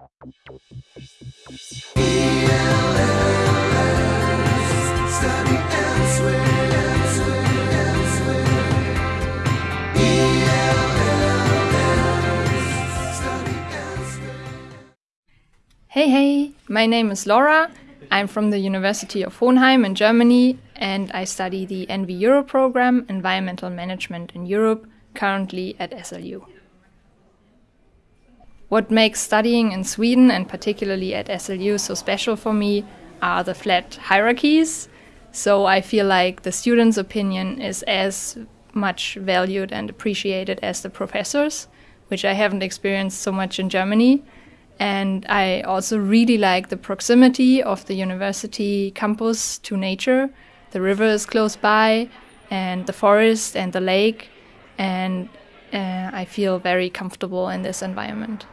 Hey, hey, my name is Laura. I'm from the University of Hohenheim in Germany, and I study the EnvEuro program, Environmental Management in Europe, currently at SLU. What makes studying in Sweden, and particularly at SLU, so special for me are the flat hierarchies. So I feel like the students' opinion is as much valued and appreciated as the professors, which I haven't experienced so much in Germany. And I also really like the proximity of the university campus to nature. The river is close by, and the forest and the lake, and uh, I feel very comfortable in this environment.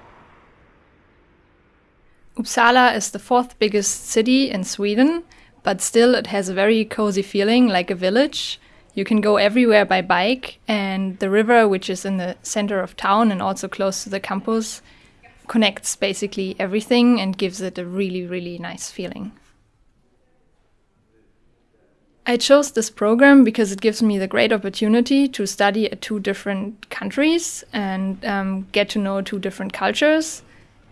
Uppsala is the fourth biggest city in Sweden, but still it has a very cozy feeling like a village. You can go everywhere by bike, and the river, which is in the center of town and also close to the campus, connects basically everything and gives it a really, really nice feeling. I chose this program because it gives me the great opportunity to study at two different countries and um, get to know two different cultures.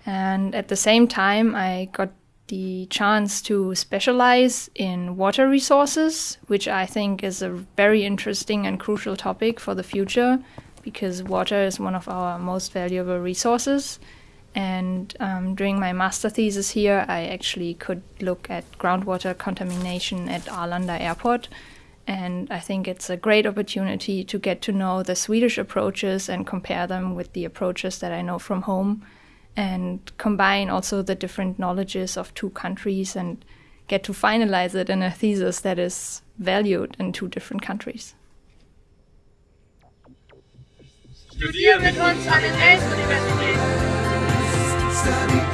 And at the same time, I got the chance to specialize in water resources, which I think is a very interesting and crucial topic for the future because water is one of our most valuable resources. And um, during my master thesis here, I actually could look at groundwater contamination at Arlanda Airport. And I think it's a great opportunity to get to know the Swedish approaches and compare them with the approaches that I know from home and combine also the different knowledges of two countries and get to finalize it in a thesis that is valued in two different countries. Studier mit uns an den.